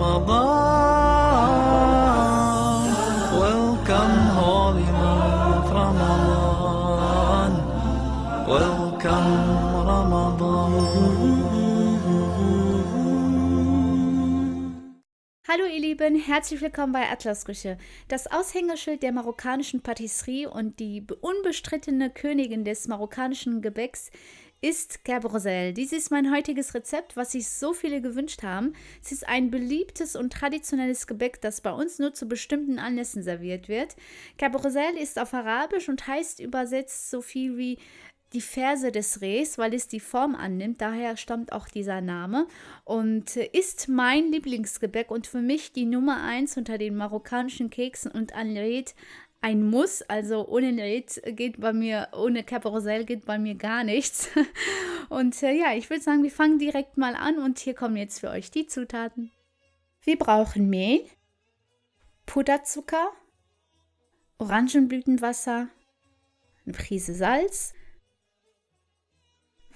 Ramadan. Welcome, holy month Ramadan. Welcome, Ramadan. Hallo ihr Lieben, herzlich willkommen bei Atlasrüche. Das Aushängeschild der marokkanischen Patisserie und die unbestrittene Königin des marokkanischen Gebäcks ist Gerbrozel. Dies ist mein heutiges Rezept, was sich so viele gewünscht haben. Es ist ein beliebtes und traditionelles Gebäck, das bei uns nur zu bestimmten Anlässen serviert wird. Gerbrozel ist auf Arabisch und heißt übersetzt so viel wie die Ferse des Rehs, weil es die Form annimmt. Daher stammt auch dieser Name und ist mein Lieblingsgebäck und für mich die Nummer eins unter den marokkanischen Keksen und Anred ein Muss. Also ohne Red geht bei mir, ohne Caparosel geht bei mir gar nichts. Und äh, ja, ich würde sagen, wir fangen direkt mal an und hier kommen jetzt für euch die Zutaten. Wir brauchen Mehl, Puderzucker, Orangenblütenwasser, eine Prise Salz,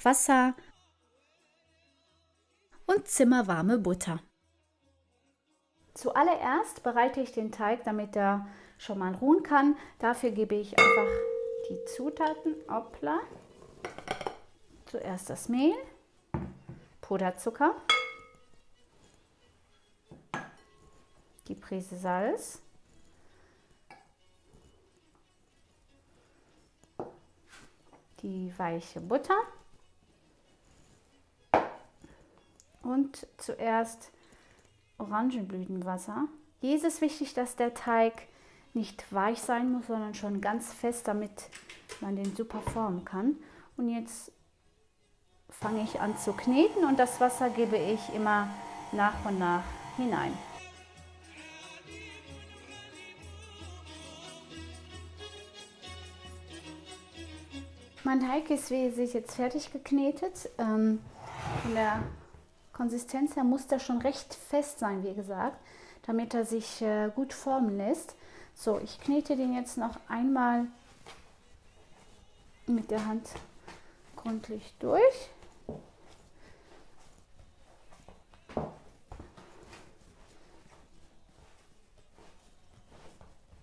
Wasser und zimmerwarme Butter. Zuallererst bereite ich den Teig, damit er schon mal ruhen kann. Dafür gebe ich einfach die Zutaten. Hoppla. Zuerst das Mehl, Puderzucker, die Prise Salz, die weiche Butter und zuerst Orangenblütenwasser. Hier ist es wichtig, dass der Teig nicht weich sein muss, sondern schon ganz fest, damit man den super formen kann. Und jetzt fange ich an zu kneten und das Wasser gebe ich immer nach und nach hinein. Mein Teig ist, wie ihr seht, jetzt fertig geknetet. Ähm, von der Konsistenz her muss der schon recht fest sein, wie gesagt, damit er sich äh, gut formen lässt. So, ich knete den jetzt noch einmal mit der Hand gründlich durch.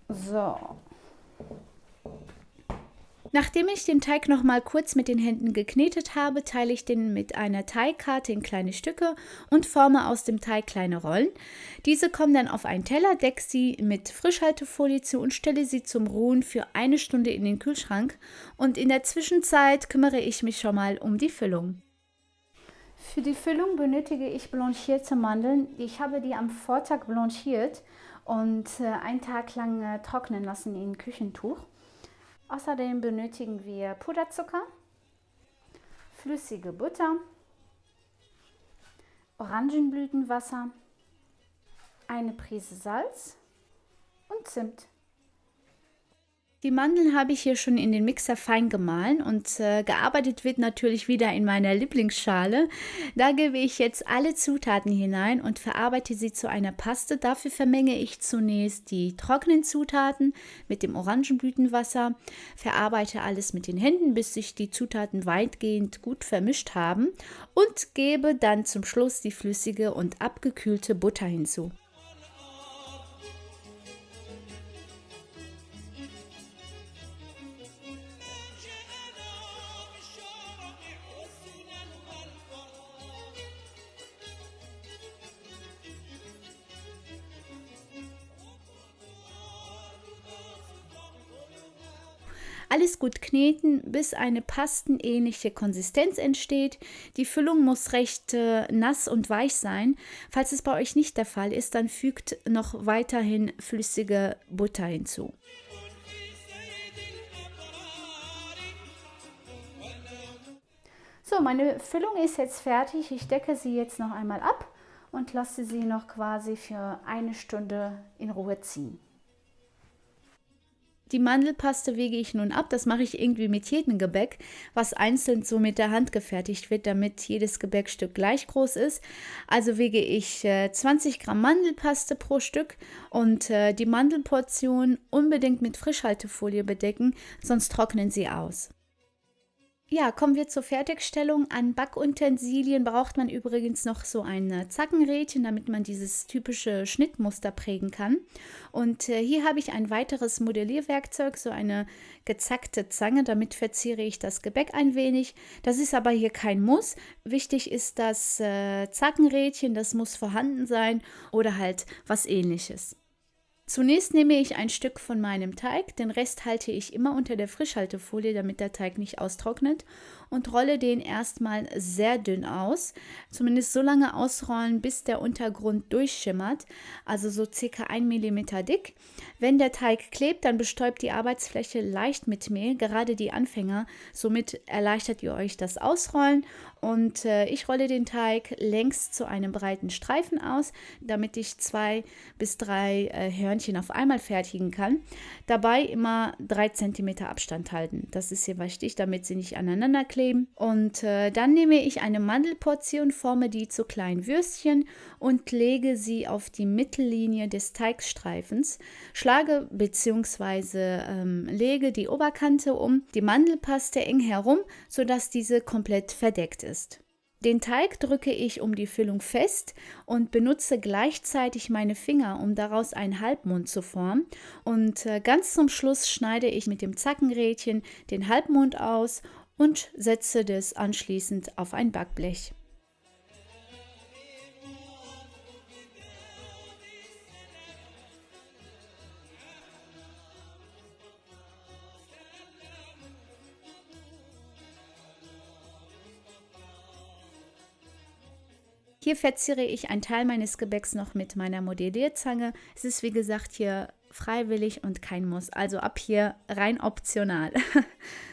So, Nachdem ich den Teig noch mal kurz mit den Händen geknetet habe, teile ich den mit einer Teigkarte in kleine Stücke und forme aus dem Teig kleine Rollen. Diese kommen dann auf einen Teller, decke sie mit Frischhaltefolie zu und stelle sie zum Ruhen für eine Stunde in den Kühlschrank. Und in der Zwischenzeit kümmere ich mich schon mal um die Füllung. Für die Füllung benötige ich blanchierte Mandeln. Ich habe die am Vortag blanchiert und äh, einen Tag lang äh, trocknen lassen in Küchentuch. Außerdem benötigen wir Puderzucker, flüssige Butter, Orangenblütenwasser, eine Prise Salz und Zimt. Die Mandeln habe ich hier schon in den Mixer fein gemahlen und äh, gearbeitet wird natürlich wieder in meiner Lieblingsschale. Da gebe ich jetzt alle Zutaten hinein und verarbeite sie zu einer Paste. Dafür vermenge ich zunächst die trockenen Zutaten mit dem Orangenblütenwasser, verarbeite alles mit den Händen, bis sich die Zutaten weitgehend gut vermischt haben und gebe dann zum Schluss die flüssige und abgekühlte Butter hinzu. Alles gut kneten, bis eine pastenähnliche Konsistenz entsteht. Die Füllung muss recht äh, nass und weich sein. Falls es bei euch nicht der Fall ist, dann fügt noch weiterhin flüssige Butter hinzu. So, meine Füllung ist jetzt fertig. Ich decke sie jetzt noch einmal ab und lasse sie noch quasi für eine Stunde in Ruhe ziehen. Die Mandelpaste wege ich nun ab. Das mache ich irgendwie mit jedem Gebäck, was einzeln so mit der Hand gefertigt wird, damit jedes Gebäckstück gleich groß ist. Also wege ich äh, 20 Gramm Mandelpaste pro Stück und äh, die Mandelportion unbedingt mit Frischhaltefolie bedecken, sonst trocknen sie aus. Ja, kommen wir zur Fertigstellung. An Backutensilien braucht man übrigens noch so ein äh, Zackenrädchen, damit man dieses typische Schnittmuster prägen kann. Und äh, hier habe ich ein weiteres Modellierwerkzeug, so eine gezackte Zange. Damit verziere ich das Gebäck ein wenig. Das ist aber hier kein Muss. Wichtig ist das äh, Zackenrädchen, das muss vorhanden sein oder halt was ähnliches. Zunächst nehme ich ein Stück von meinem Teig, den Rest halte ich immer unter der Frischhaltefolie, damit der Teig nicht austrocknet und rolle den erstmal sehr dünn aus. Zumindest so lange ausrollen, bis der Untergrund durchschimmert, also so circa 1 mm dick. Wenn der Teig klebt, dann bestäubt die Arbeitsfläche leicht mit Mehl, gerade die Anfänger. Somit erleichtert ihr euch das Ausrollen und äh, ich rolle den Teig längs zu einem breiten Streifen aus, damit ich zwei bis drei äh, Hörnchen auf einmal fertigen kann. Dabei immer drei Zentimeter Abstand halten. Das ist hier wichtig, damit sie nicht aneinander kleben. Und äh, dann nehme ich eine Mandelportion, forme die zu kleinen Würstchen und lege sie auf die Mittellinie des Teigstreifens. Schlage bzw. Ähm, lege die Oberkante um die Mandelpaste eng herum, sodass diese komplett verdeckt ist ist. Den Teig drücke ich um die Füllung fest und benutze gleichzeitig meine Finger, um daraus einen Halbmond zu formen. Und äh, ganz zum Schluss schneide ich mit dem Zackenrädchen den Halbmond aus und setze das anschließend auf ein Backblech. Hier verziere ich einen Teil meines Gebäcks noch mit meiner Modellierzange. Es ist wie gesagt hier freiwillig und kein Muss. Also ab hier rein optional.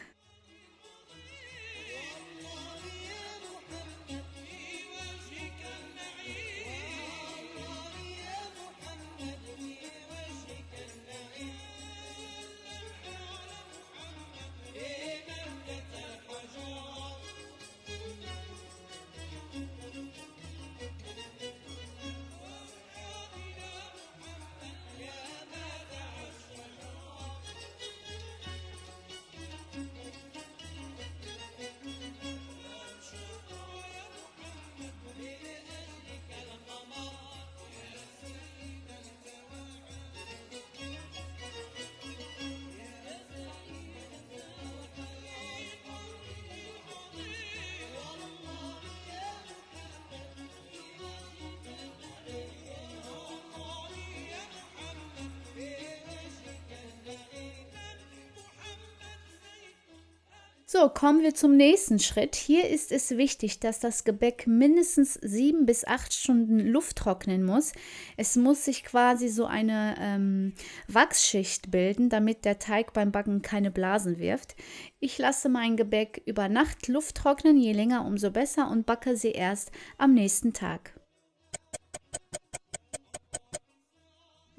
So, kommen wir zum nächsten Schritt. Hier ist es wichtig, dass das Gebäck mindestens sieben bis acht Stunden Luft trocknen muss. Es muss sich quasi so eine ähm, Wachsschicht bilden, damit der Teig beim Backen keine Blasen wirft. Ich lasse mein Gebäck über Nacht Luft trocknen, je länger umso besser und backe sie erst am nächsten Tag.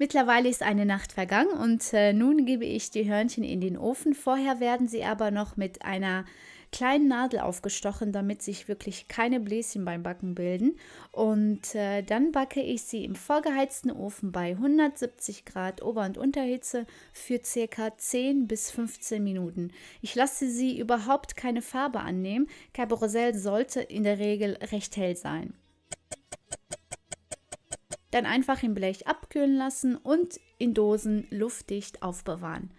Mittlerweile ist eine Nacht vergangen und äh, nun gebe ich die Hörnchen in den Ofen. Vorher werden sie aber noch mit einer kleinen Nadel aufgestochen, damit sich wirklich keine Bläschen beim Backen bilden. Und äh, dann backe ich sie im vorgeheizten Ofen bei 170 Grad Ober- und Unterhitze für circa 10 bis 15 Minuten. Ich lasse sie überhaupt keine Farbe annehmen. Cabrosel sollte in der Regel recht hell sein. Dann einfach im Blech abkühlen lassen und in Dosen luftdicht aufbewahren.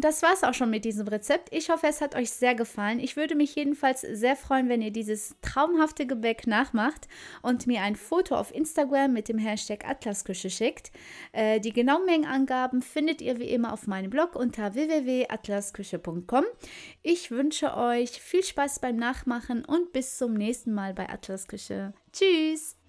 Und das war es auch schon mit diesem Rezept. Ich hoffe, es hat euch sehr gefallen. Ich würde mich jedenfalls sehr freuen, wenn ihr dieses traumhafte Gebäck nachmacht und mir ein Foto auf Instagram mit dem Hashtag Atlasküche schickt. Äh, die genauen Mengenangaben findet ihr wie immer auf meinem Blog unter www.atlasküche.com. Ich wünsche euch viel Spaß beim Nachmachen und bis zum nächsten Mal bei Atlasküche. Tschüss!